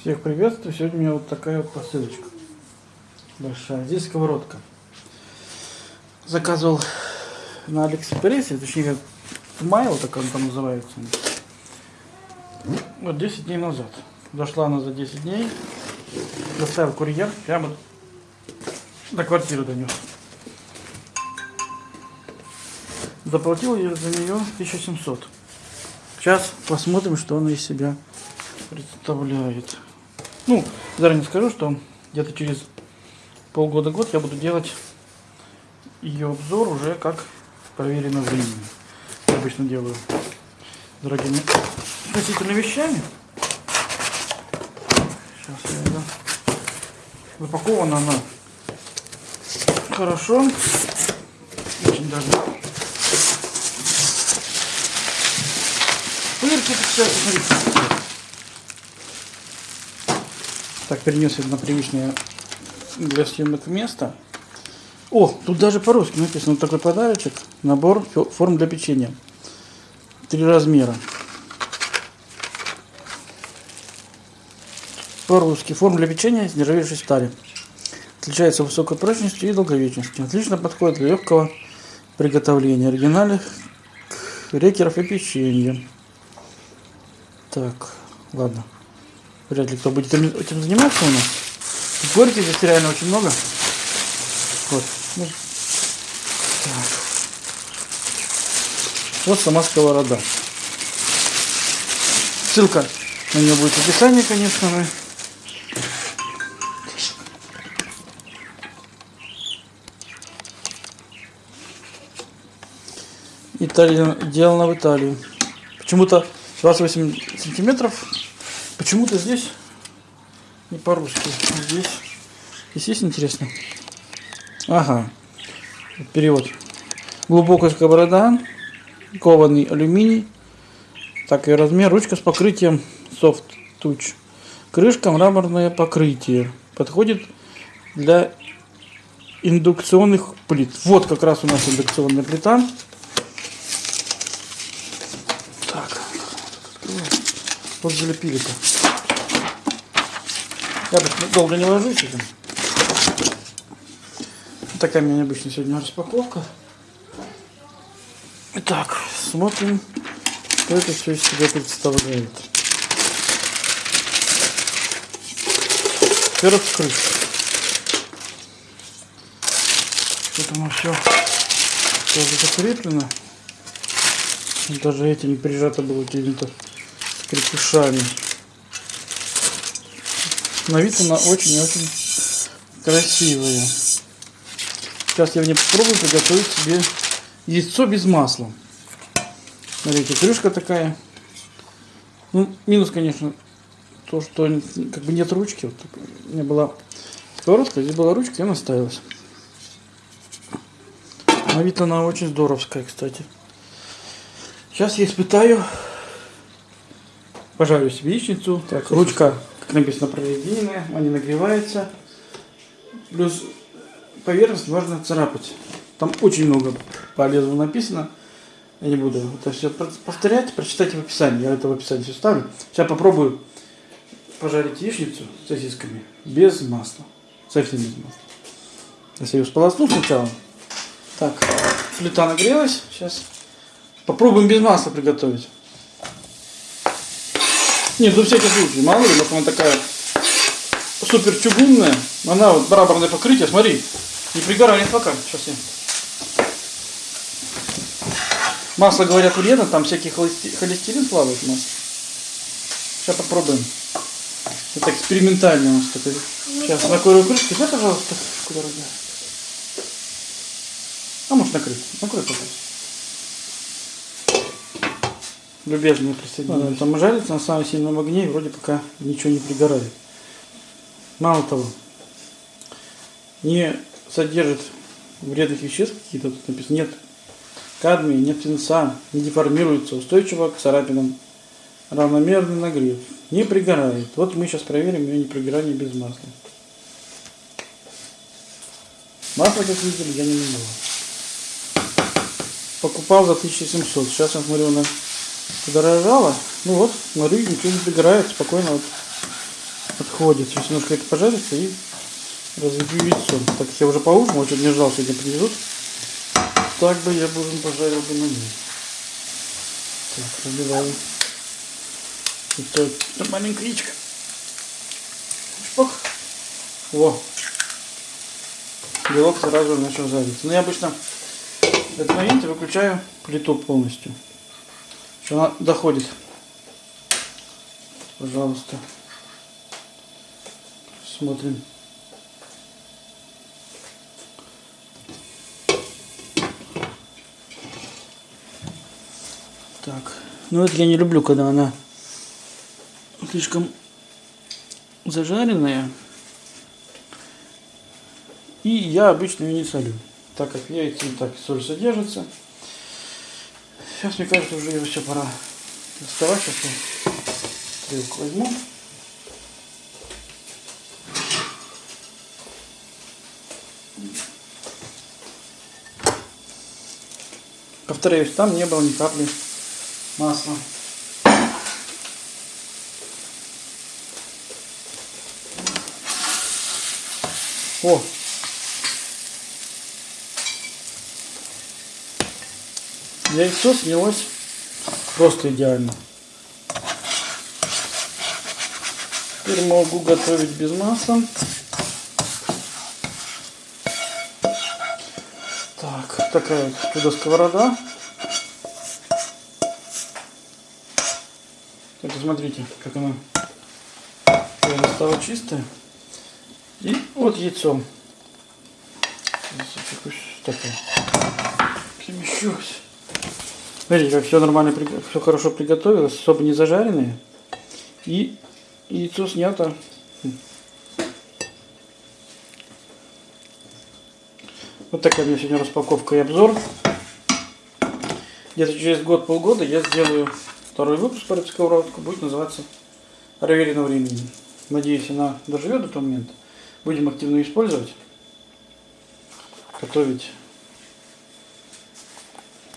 Всех приветствую. Сегодня у меня вот такая вот посылочка. Большая. Здесь сковородка. Заказывал на Алиэкспрессе, точнее, Майл, так он там называется. Вот 10 дней назад. Дошла она за 10 дней. Доставил курьер. Прямо до квартиры донес. Заплатил я за нее 1700. Сейчас посмотрим, что она из себя представляет. Ну, заранее скажу, что где-то через полгода-год я буду делать ее обзор уже как проверено временем. Я обычно делаю дорогими относительно вещами. Сейчас я ее... Запакована она хорошо. Очень даже. Пырки, кстати, смотрите. Так, перенес на привычное для съемок место. О, тут даже по-русски написано такой подарочек. Набор форм для печенья. Три размера. По-русски. Форм для печенья из нержавеющей стали. Отличается высокой прочностью и долговечностью. Отлично подходит для легкого приготовления оригинальных крекеров и печенья. Так, ладно. Вряд ли кто будет этим заниматься у нас. Горьких здесь реально очень много. Вот. Так. Вот сама сковорода. Ссылка на нее будет в описании, конечно же. Италия, сделано в Италии. Почему-то 28 сантиметров Почему-то здесь не по-русски. Здесь, здесь есть интересно. Ага. Перевод. Глубокая сковорода, кованый алюминий, так и размер, ручка с покрытием soft touch. Крышка мраморное покрытие. Подходит для индукционных плит. Вот как раз у нас индукционная плита. Вот залепили-то. Я долго не ложусь этим. Такая у меня необычная сегодня распаковка. Итак, смотрим, что это все из себя представляет. Во-первых, крышка. Тут оно все тоже закреплено. Даже эти не прижато было какими-то крепышами. На вид она очень-очень красивая. Сейчас я в ней попробую приготовить себе яйцо без масла. Смотрите, крышка такая. Ну, минус, конечно, то, что как бы нет ручки. Вот, у меня была сковородка, здесь была ручка, и она ставилась. На вид она очень здоровская, кстати. Сейчас я испытаю. Пожарю себе яичницу. Так, ручка написано прорезиненная, они нагреваются. Плюс поверхность можно царапать. Там очень много полезного написано. Я не буду это все повторять, прочитайте в описании. Я это в описании все ставлю. Сейчас попробую пожарить яичницу с сосисками без масла. Совсем без масла. Сейчас я ее сполосну сначала. Так, плита нагрелась. Сейчас попробуем без масла приготовить. Нет, ну всякий случай, мало ли, может она такая супер чугунная. Она вот барабарное покрытие, смотри, не пригорает пока. Сейчас я. Масло, говорят, вредно, там всякий холестерин плавает масло. Сейчас попробуем. Это экспериментально у нас такой. Сейчас накрою крышку. Дай, пожалуйста, куда дорогая. А может накрыть? Накрой, пожалуйста любезно присоединились. Там жарится на самом сильном огне и вроде пока ничего не пригорает. Мало того, не содержит вредных веществ какие-то, тут написано, нет кадмия, нет свинца, не деформируется, устойчиво к царапинам, равномерный нагрев, не пригорает. Вот мы сейчас проверим ее непригорание без масла. Масло, как видели, я не менял. Покупал за 1700. Сейчас я смотрю на подорожало. Ну вот, смотрю, ничего не пригорает, спокойно вот отходит. Сейчас немножко это пожарится и разобью яйцо. Так я уже поужинал, чуть не ждал, сегодня привезут. Так бы я бы пожарил бы на ней. Так, разбиваем. Это маленькая яичко. Шпок. Во. Белок сразу начал жариться. Но я обычно в этот момент выключаю плиту полностью. Что она доходит. Пожалуйста. Смотрим. Так. Ну это я не люблю, когда она слишком зажаренная. И я обычно ее не солю, так как в и так соль содержится. Сейчас, мне кажется, уже его все пора доставать. Сейчас я стрелку возьму. Повторяюсь, там не было ни капли масла. О! Яйцо снялось просто идеально. Теперь могу готовить без масла. Так, такая чудо сковорода. Это смотрите, как она стала чистая. И вот яйцо. Такое. Перемещусь. Смотрите, как все нормально, все хорошо приготовилось, особо не зажаренное. И яйцо снято. Вот такая у меня сегодня распаковка и обзор. Где-то через год-полгода я сделаю второй выпуск по сковородку. Будет называться «Проверено времени». Надеюсь, она доживет до того момента будем активно использовать. Готовить